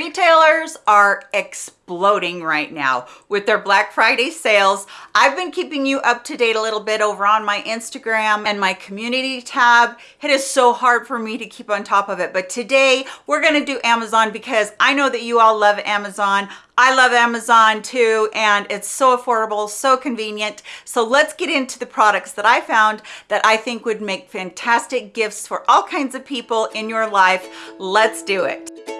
Retailers are exploding right now with their Black Friday sales. I've been keeping you up to date a little bit over on my Instagram and my community tab. It is so hard for me to keep on top of it, but today we're gonna do Amazon because I know that you all love Amazon. I love Amazon too, and it's so affordable, so convenient. So let's get into the products that I found that I think would make fantastic gifts for all kinds of people in your life. Let's do it.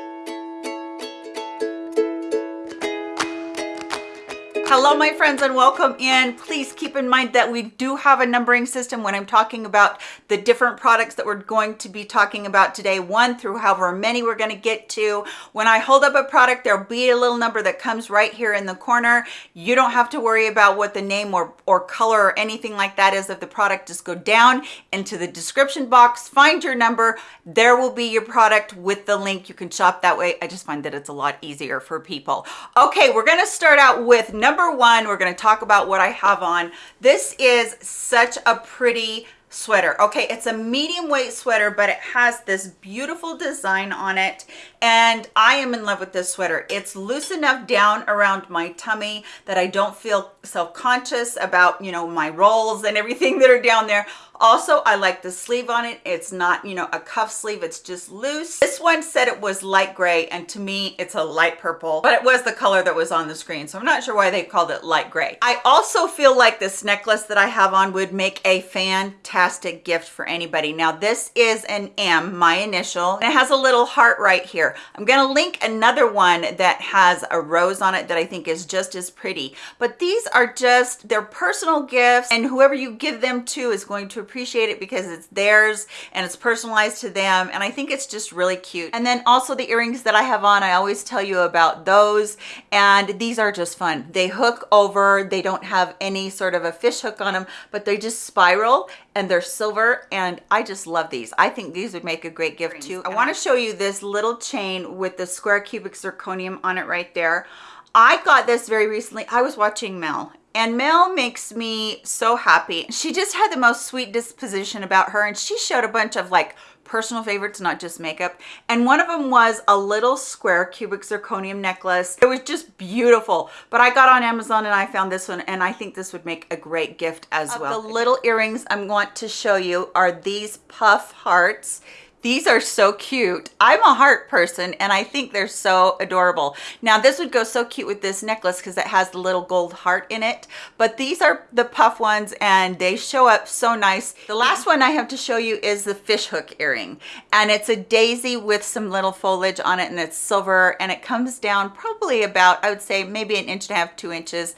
Hello, my friends, and welcome in. Please keep in mind that we do have a numbering system when I'm talking about the different products that we're going to be talking about today, one through however many we're going to get to. When I hold up a product, there'll be a little number that comes right here in the corner. You don't have to worry about what the name or, or color or anything like that is of the product. Just go down into the description box, find your number. There will be your product with the link. You can shop that way. I just find that it's a lot easier for people. Okay, we're going to start out with number number one, we're going to talk about what I have on. This is such a pretty sweater. Okay it's a medium weight sweater but it has this beautiful design on it and i am in love with this sweater. It's loose enough down around my tummy that i don't feel self-conscious about you know my rolls and everything that are down there. Also i like the sleeve on it. It's not you know a cuff sleeve. It's just loose. This one said it was light gray and to me it's a light purple but it was the color that was on the screen so i'm not sure why they called it light gray. I also feel like this necklace that i have on would make a fantastic gift for anybody now this is an m my initial and it has a little heart right here i'm going to link another one that has a rose on it that i think is just as pretty but these are just they're personal gifts and whoever you give them to is going to appreciate it because it's theirs and it's personalized to them and I think it's just really cute. And then also the earrings that I have on, I always tell you about those and these are just fun. They hook over, they don't have any sort of a fish hook on them, but they just spiral and they're silver and I just love these. I think these would make a great gift too. I want to show you this little chain with the square cubic zirconium on it right there. I got this very recently. I was watching Mel and Mel makes me so happy. She just had the most sweet disposition about her and she showed a bunch of like personal favorites, not just makeup. And one of them was a little square cubic zirconium necklace. It was just beautiful. But I got on Amazon and I found this one and I think this would make a great gift as of well. The little earrings I'm going to show you are these puff hearts. These are so cute. I'm a heart person and I think they're so adorable. Now this would go so cute with this necklace because it has the little gold heart in it. But these are the puff ones and they show up so nice. The last one I have to show you is the fish hook earring. And it's a daisy with some little foliage on it and it's silver and it comes down probably about, I would say maybe an inch and a half, two inches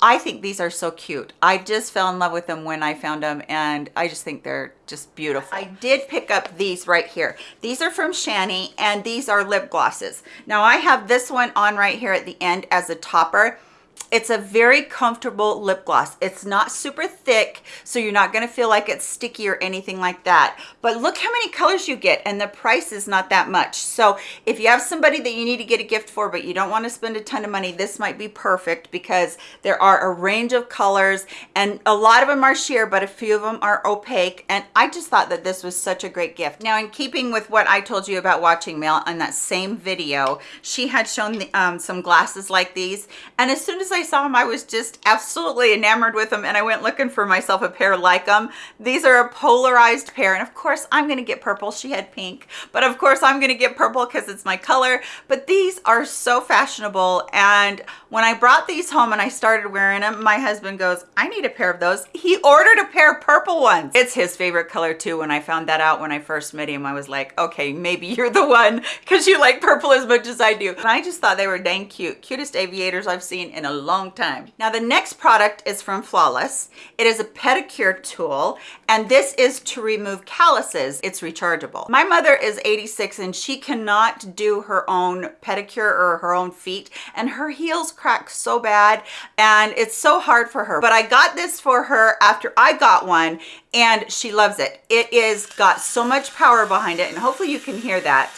I think these are so cute. I just fell in love with them when I found them and I just think they're just beautiful. I did pick up these right here. These are from SHANY and these are lip glosses. Now I have this one on right here at the end as a topper it's a very comfortable lip gloss. It's not super thick, so you're not gonna feel like it's sticky or anything like that. But look how many colors you get and the price is not that much. So if you have somebody that you need to get a gift for, but you don't wanna spend a ton of money, this might be perfect because there are a range of colors and a lot of them are sheer, but a few of them are opaque. And I just thought that this was such a great gift. Now, in keeping with what I told you about watching Mel on that same video, she had shown the, um, some glasses like these. And as soon as I I saw them, I was just absolutely enamored with them and I went looking for myself a pair like them. These are a polarized pair and of course I'm gonna get purple. She had pink, but of course I'm gonna get purple because it's my color. But these are so fashionable and when I brought these home and I started wearing them, my husband goes, I need a pair of those. He ordered a pair of purple ones. It's his favorite color too. When I found that out when I first met him, I was like, okay, maybe you're the one because you like purple as much as I do. And I just thought they were dang cute. Cutest aviators I've seen in a long time. Now the next product is from Flawless. It is a pedicure tool and this is to remove calluses. It's rechargeable. My mother is 86 and she cannot do her own pedicure or her own feet and her heels crack so bad and it's so hard for her. But I got this for her after I got one and she loves it. It is got so much power behind it and hopefully you can hear that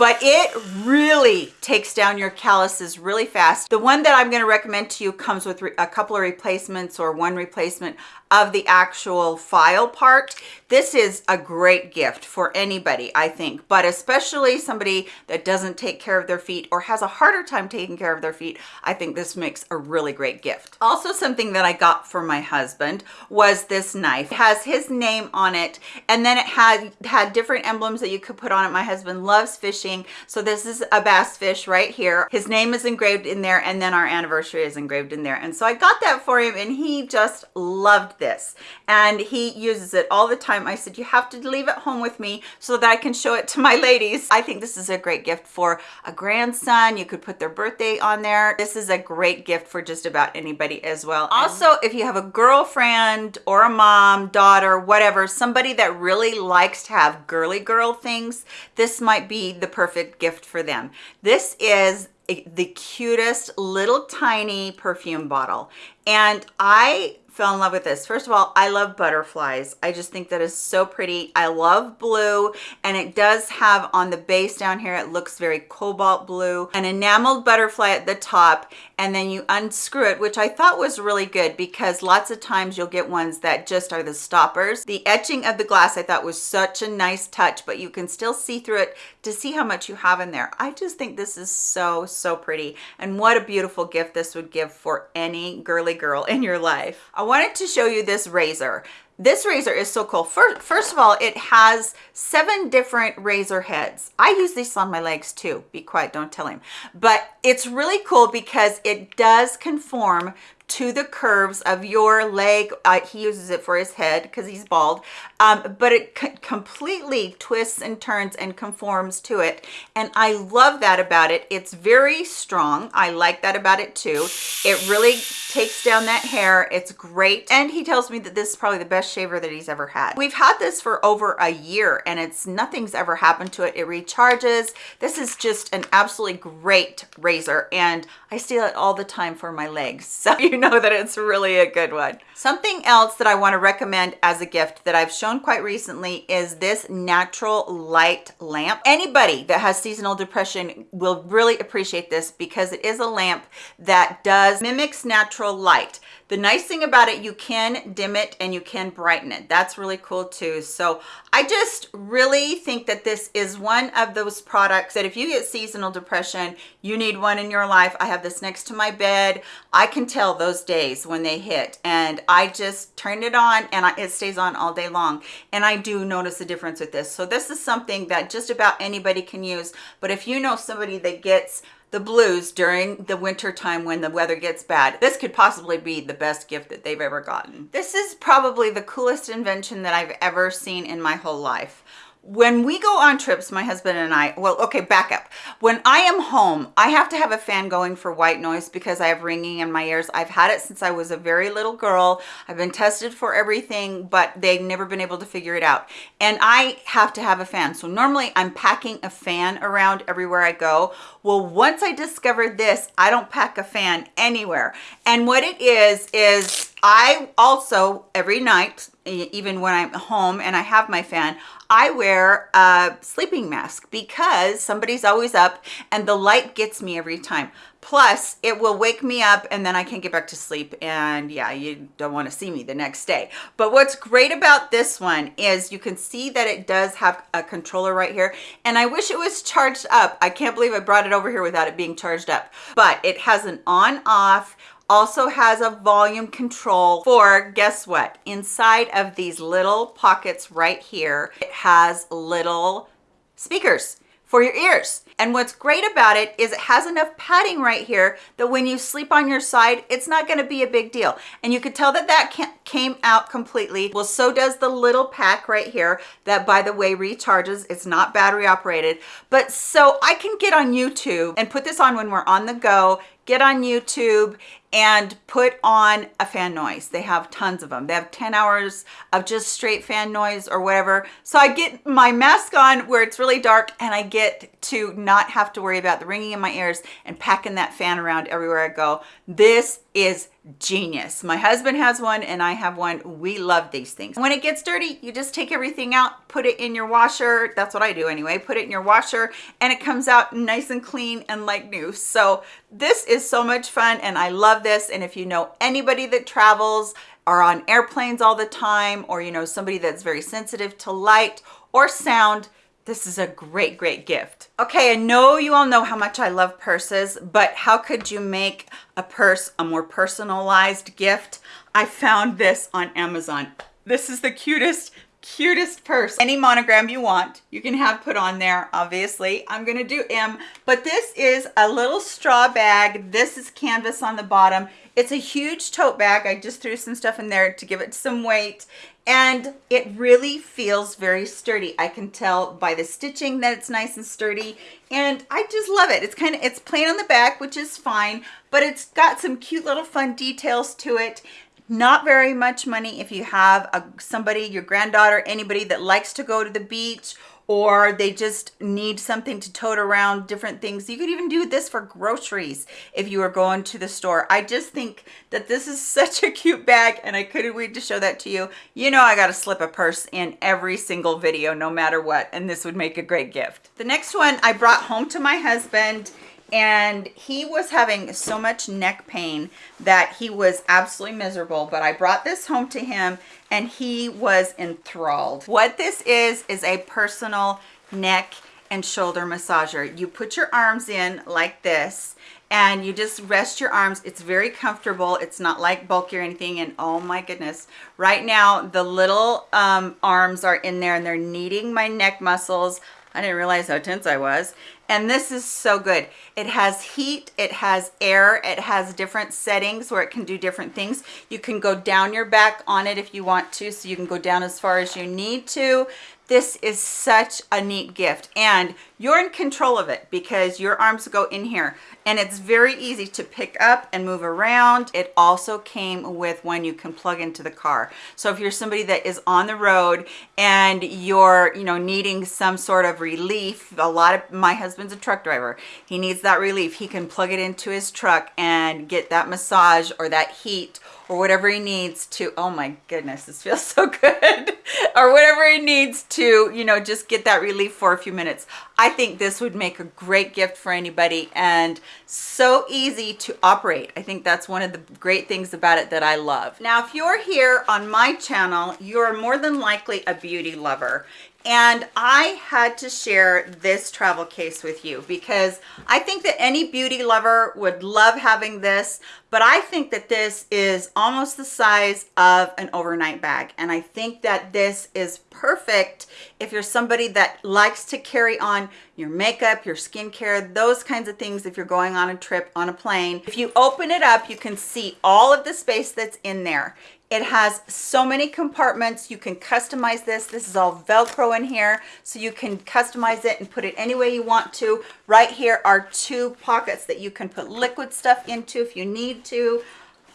but it really takes down your calluses really fast. The one that I'm going to recommend to you comes with a couple of replacements or one replacement. of the actual file part this is a great gift for anybody i think but especially somebody that doesn't take care of their feet or has a harder time taking care of their feet i think this makes a really great gift. Also something that i got for my husband was this knife. It has his name on it and then it had had different emblems that you could put on it. My husband loves fishing so this is a bass fish right here. His name is engraved in there and then our anniversary is engraved in there. And so i got that for him and he just loved this and he uses it all the time I said, you have to leave it home with me so that I can show it to my ladies. I think this is a great gift for a grandson. You could put their birthday on there. This is a great gift for just about anybody as well. Also, if you have a girlfriend or a mom, daughter, whatever, somebody that really likes to have girly girl things, this might be the perfect gift for them. This is the cutest little tiny perfume bottle and I fell in love with this. First of all, I love butterflies. I just think that is so pretty. I love blue and it does have on the base down here, it looks very cobalt blue, an enameled butterfly at the top and then you unscrew it, which I thought was really good because lots of times you'll get ones that just are the stoppers. The etching of the glass I thought was such a nice touch, but you can still see through it to see how much you have in there. I just think this is so, so pretty. And what a beautiful gift this would give for any girly girl in your life. I wanted to show you this razor. This razor is so cool. First, first of all, it has seven different razor heads. I use this on my legs too. Be quiet, don't tell him. But it's really cool because it does conform to the curves of your leg. Uh, he uses it for his head because he's bald, um, but it completely twists and turns and conforms to it. And I love that about it. It's very strong. I like that about it too. It really takes down that hair. It's great. And he tells me that this is probably the best shaver that he's ever had. We've had this for over a year and it's nothing's ever happened to it. It recharges. This is just an absolutely great razor and I steal it all the time for my legs. So you know that it's really a good one. Something else that I want to recommend as a gift that I've shown quite recently is this natural light lamp. Anybody that has seasonal depression will really appreciate this because it is a lamp that does mimics natural light. The nice thing about it, you can dim it and you can brighten it. That's really cool too. So I just really think that this is one of those products that if you get seasonal depression, you need one in your life. I have this next to my bed. I can tell those days when they hit and I just turn it on and it stays on all day long. And I do notice a difference with this. So this is something that just about anybody can use. But if you know somebody that gets the blues during the winter time when the weather gets bad. This could possibly be the best gift that they've ever gotten. This is probably the coolest invention that I've ever seen in my whole life. When we go on trips my husband and i well okay back up. When i am home i have to have a fan going for white noise because i have ringing in my ears. I've had it since i was a very little girl. I've been tested for everything but they've never been able to figure it out. And i have to have a fan. So normally i'm packing a fan around everywhere i go well once i discovered this i don't pack a fan anywhere and what it is is i also every night even when i'm home and i have my fan I wear a sleeping mask because somebody's always up and the light gets me every time. Plus, it will wake me up and then I can't get back to sleep. And yeah, you don't want to see me the next day. But what's great about this one is you can see that it does have a controller right here. And I wish it was charged up. I can't believe I brought it over here without it being charged up. But it has an on off also has a volume control for guess what inside of these little pockets right here it has little speakers for your ears. And what's great about it is it has enough padding right here that when you sleep on your side, it's not gonna be a big deal. And you could tell that that came out completely. Well, so does the little pack right here that by the way recharges. It's not battery operated. But so I can get on YouTube and put this on when we're on the go, get on YouTube and put on a fan noise. They have tons of them. They have 10 hours of just straight fan noise or whatever. So I get my mask on where it's really dark and I get to not have to worry about the ringing in my ears and packing that fan around everywhere I go. This is genius. My husband has one and I have one. We love these things. When it gets dirty, you just take everything out, put it in your washer. That's what I do anyway. Put it in your washer and it comes out nice and clean and like new. So this is so much fun and I love this. And if you know anybody that travels are on airplanes all the time or, you know, somebody that's very sensitive to light or sound, this is a great, great gift. Okay, I know you all know how much I love purses, but how could you make a purse a more personalized gift? I found this on Amazon. This is the cutest cutest purse any monogram you want you can have put on there obviously i'm gonna do m but this is a little straw bag this is canvas on the bottom it's a huge tote bag. I just threw some stuff in there to give it some weight. And it really feels very sturdy. I can tell by the stitching that it's nice and sturdy. And i just love it. It's kind of it's plain on the back which is fine but it's got some cute little fun details to it. Not very much money if you have a, somebody, your granddaughter, anybody that likes to go to the beach or they just need something to tote around different things. You could even do this for groceries if you are going to the store. I just think that this is such a cute bag and I couldn't wait to show that to you. You know I got to slip a purse in every single video no matter what and this would make a great gift. The next one I brought home to my husband and he was having so much neck pain that he was absolutely miserable but i brought this home to him and he was enthralled. What this is is a personal neck and shoulder massager. You put your arms in like this and you just rest your arms. It's very comfortable. It's not like bulky or anything. And oh my goodness right now the little um, arms are in there and they're kneading my neck muscles. I didn't realize how tense I was. And this is so good. It has heat, it has air, it has different settings where it can do different things. You can go down your back on it if you want to, so you can go down as far as you need to. This is such a neat gift and you're in control of it because your arms go in here and it's very easy to pick up and move around. It also came with one you can plug into the car. So if you're somebody that is on the road and you're, you know, needing some sort of relief, a lot of, my husband's a truck driver. He needs that relief. He can plug it into his truck and get that massage or that heat or whatever he needs to, oh my goodness, this feels so good, or whatever he needs to, you know, just get that relief for a few minutes. I think this would make a great gift for anybody and so easy to operate. I think that's one of the great things about it that I love. Now, if you're here on my channel, you're more than likely a beauty lover and I had to share this travel case with you because I think that any beauty lover would love having this, but I think that this is almost the size of an overnight bag. And I think that this is perfect if you're somebody that likes to carry on your makeup, your skincare, those kinds of things if you're going on a trip on a plane. If you open it up, you can see all of the space that's in there. It has so many compartments. You can customize this. This is all Velcro in here, so you can customize it and put it any way you want to. Right here are two pockets that you can put liquid stuff into if you need to.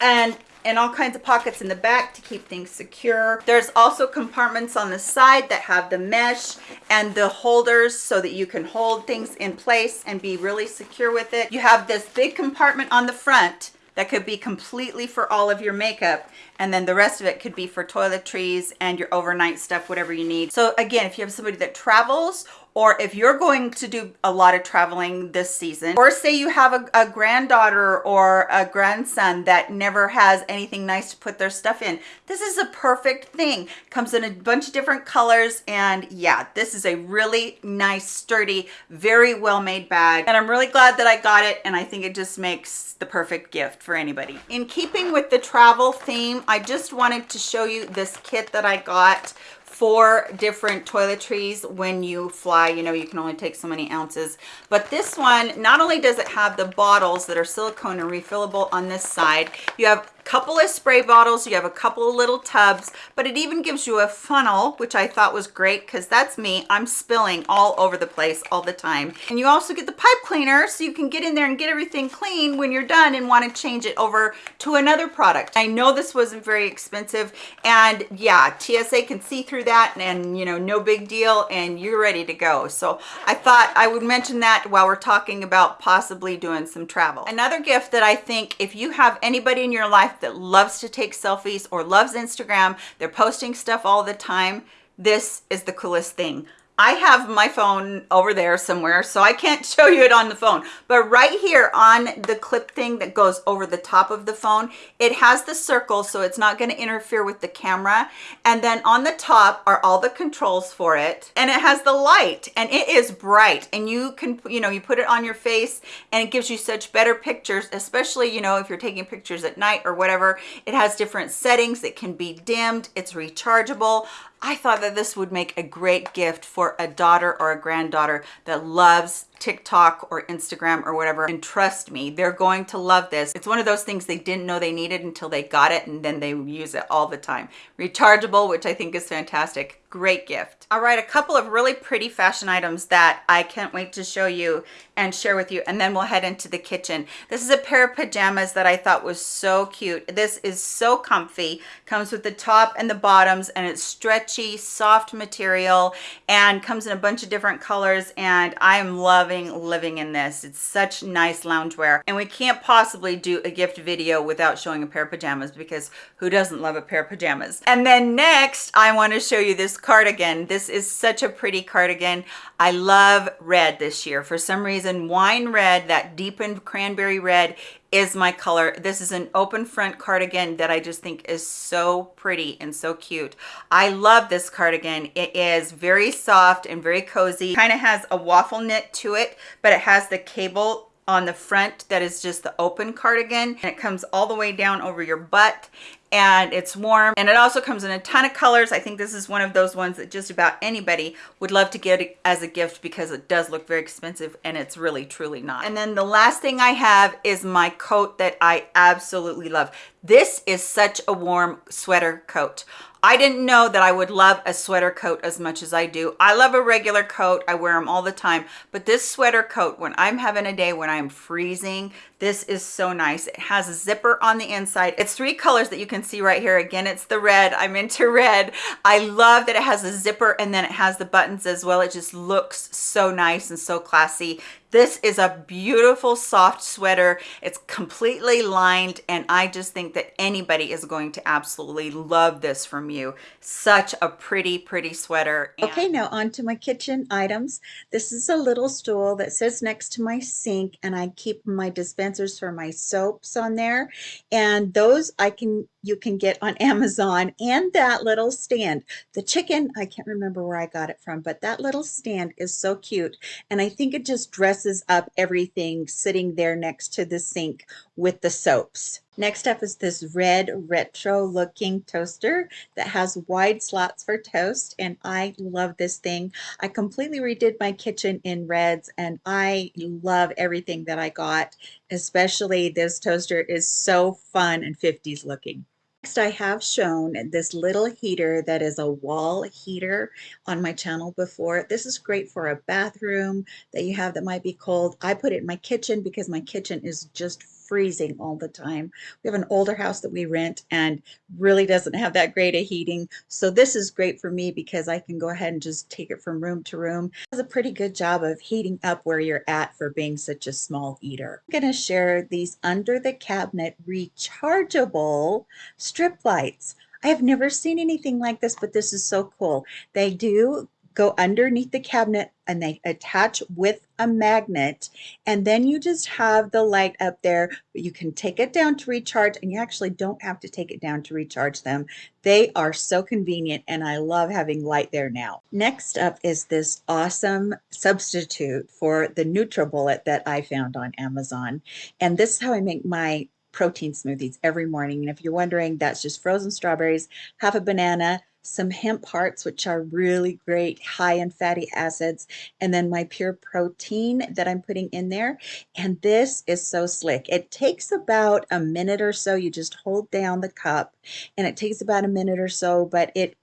And and all kinds of pockets in the back to keep things secure. There's also compartments on the side that have the mesh and the holders so that you can hold things in place and be really secure with it. You have this big compartment on the front that could be completely for all of your makeup and then the rest of it could be for toiletries and your overnight stuff whatever you need. So again if you have somebody that travels or if you're going to do a lot of traveling this season, or say you have a, a, granddaughter or a grandson that never has anything nice to put their stuff in, this is a perfect thing. Comes in a bunch of different colors, and yeah, this is a really nice, sturdy, very well-made bag. And I'm really glad that I got it, and I think it just makes the perfect gift for anybody. In keeping with the travel theme, I just wanted to show you this kit that I got four different toiletries when you fly. You know you can only take so many ounces. But this one not only does it have the bottles that are silicone and refillable on this side you have couple of spray bottles you have a couple of little tubs but it even gives you a funnel which i thought was great because that's me. I'm spilling all over the place all the time. And you also get the pipe cleaner so you can get in there and get everything clean when you're done and want to change it over to another product. I know this wasn't very expensive and yeah tsa can see through that and you know no big deal and you're ready to go. So i thought i would mention that while we're talking about possibly doing some travel. Another gift that i think if you have anybody in your life that loves to take selfies or loves Instagram, they're posting stuff all the time, this is the coolest thing. I have my phone over there somewhere, so I can't show you it on the phone. But right here on the clip thing that goes over the top of the phone, it has the circle, so it's not gonna interfere with the camera. And then on the top are all the controls for it. And it has the light, and it is bright. And you can, you know, you put it on your face, and it gives you such better pictures, especially, you know, if you're taking pictures at night or whatever. It has different settings. It can be dimmed. It's rechargeable. I thought that this would make a great gift for a daughter or a granddaughter that loves TikTok or Instagram or whatever. And trust me, they're going to love this. It's one of those things they didn't know they needed until they got it and then they use it all the time. Rechargeable, which I think is fantastic. Great gift. All right, a couple of really pretty fashion items that I can't wait to show you and share with you. And then we'll head into the kitchen. This is a pair of pajamas that I thought was so cute. This is so comfy. Comes with the top and the bottoms and it's stretchy, soft material and comes in a bunch of different colors. And I am loving living in this. It's such nice loungewear. And we can't possibly do a gift video without showing a pair of pajamas because who doesn't love a pair of pajamas? And then next, I want to show you this cardigan. This is such a pretty cardigan. I love red this year. For some reason, wine red, that deepened cranberry red is my color. This is an open front cardigan that I just think is so pretty and so cute. I love this cardigan. It is very soft and very cozy. Kind of has a waffle knit to it, but it has the cable on the front that is just the open cardigan and it comes all the way down over your butt and it's warm and it also comes in a ton of colors i think this is one of those ones that just about anybody would love to get as a gift because it does look very expensive and it's really truly not and then the last thing i have is my coat that i absolutely love this is such a warm sweater coat I didn't know that I would love a sweater coat as much as I do. I love a regular coat. I wear them all the time. But this sweater coat, when I'm having a day when I'm freezing, this is so nice. It has a zipper on the inside. It's three colors that you can see right here. Again, it's the red. I'm into red. I love that it has a zipper and then it has the buttons as well. It just looks so nice and so classy. This is a beautiful soft sweater. It's completely lined and I just think that anybody is going to absolutely love this from you. Such a pretty, pretty sweater. Okay, now on to my kitchen items. This is a little stool that sits next to my sink and I keep my dispensers for my soaps on there. And those I can you can get on Amazon and that little stand. The chicken, I can't remember where I got it from, but that little stand is so cute. And I think it just dresses up everything sitting there next to the sink with the soaps. Next up is this red retro looking toaster that has wide slots for toast and I love this thing. I completely redid my kitchen in reds and I love everything that I got. Especially this toaster is so fun and 50s looking. Next, I have shown this little heater that is a wall heater on my channel before. This is great for a bathroom that you have that might be cold. I put it in my kitchen because my kitchen is just freezing all the time. We have an older house that we rent and really doesn't have that great a heating. So this is great for me because I can go ahead and just take it from room to room. It does a pretty good job of heating up where you're at for being such a small eater. I'm going to share these under the cabinet rechargeable strip lights. I have never seen anything like this, but this is so cool. They do go underneath the cabinet and they attach with a magnet and then you just have the light up there. You can take it down to recharge and you actually don't have to take it down to recharge them. They are so convenient and I love having light there now. Next up is this awesome substitute for the NutriBullet that I found on Amazon. And this is how I make my protein smoothies every morning. And if you're wondering that's just frozen strawberries half a banana some hemp hearts, which are really great, high in fatty acids, and then my pure protein that I'm putting in there. And this is so slick. It takes about a minute or so. You just hold down the cup and it takes about a minute or so, but it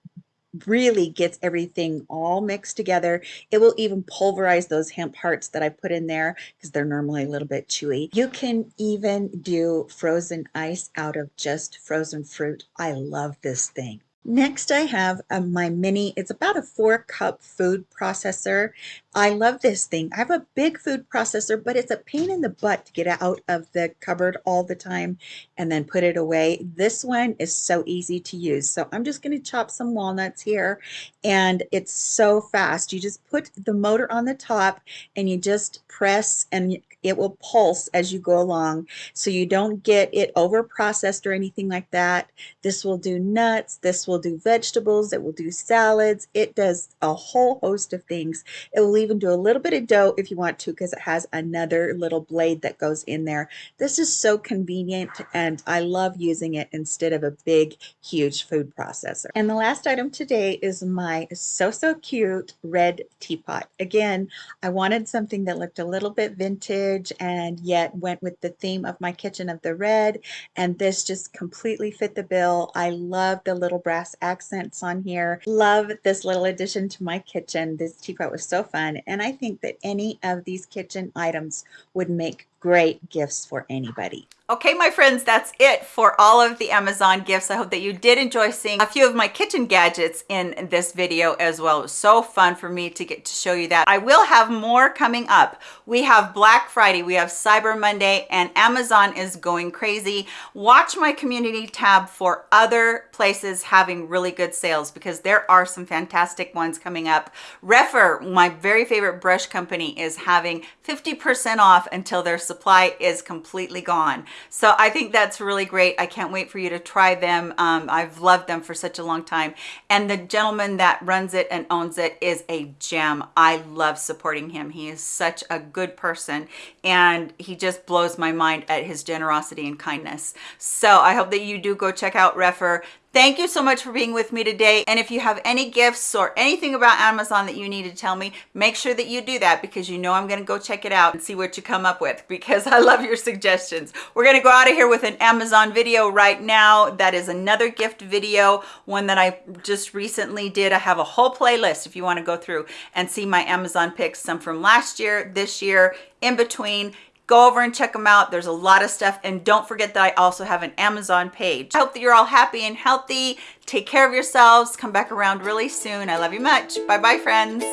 really gets everything all mixed together. It will even pulverize those hemp hearts that I put in there because they're normally a little bit chewy. You can even do frozen ice out of just frozen fruit. I love this thing. Next I have uh, my mini, it's about a four cup food processor I love this thing. I have a big food processor, but it's a pain in the butt to get it out of the cupboard all the time and then put it away. This one is so easy to use. So I'm just going to chop some walnuts here and it's so fast. You just put the motor on the top and you just press and it will pulse as you go along so you don't get it over processed or anything like that. This will do nuts, this will do vegetables, it will do salads, it does a whole host of things. It will even do a little bit of dough if you want to because it has another little blade that goes in there. This is so convenient and I love using it instead of a big huge food processor. And the last item today is my so so cute red teapot. Again, I wanted something that looked a little bit vintage and yet went with the theme of my kitchen of the red and this just completely fit the bill. I love the little brass accents on here. Love this little addition to my kitchen. This teapot was so fun and I think that any of these kitchen items would make great gifts for anybody. Okay, my friends, that's it for all of the Amazon gifts. I hope that you did enjoy seeing a few of my kitchen gadgets in this video as well. It was so fun for me to get to show you that. I will have more coming up. We have Black Friday, we have Cyber Monday, and Amazon is going crazy. Watch my community tab for other places having really good sales because there are some fantastic ones coming up. Rephr, my very favorite brush company, is having 50% off until their supply is completely gone. So I think that's really great. I can't wait for you to try them. Um, I've loved them for such a long time. And the gentleman that runs it and owns it is a gem. I love supporting him. He is such a good person and he just blows my mind at his generosity and kindness. So I hope that you do go check out Rephr. Thank you so much for being with me today. And if you have any gifts or anything about Amazon that you need to tell me, make sure that you do that because you know I'm gonna go check it out and see what you come up with because I love your suggestions. We're gonna go out of here with an Amazon video right now. That is another gift video, one that I just recently did. I have a whole playlist if you wanna go through and see my Amazon picks, some from last year, this year, in between go over and check them out. There's a lot of stuff. And don't forget that i also have an amazon page. I hope that you're all happy and healthy. Take care of yourselves. Come back around really soon. I love you much. Bye bye friends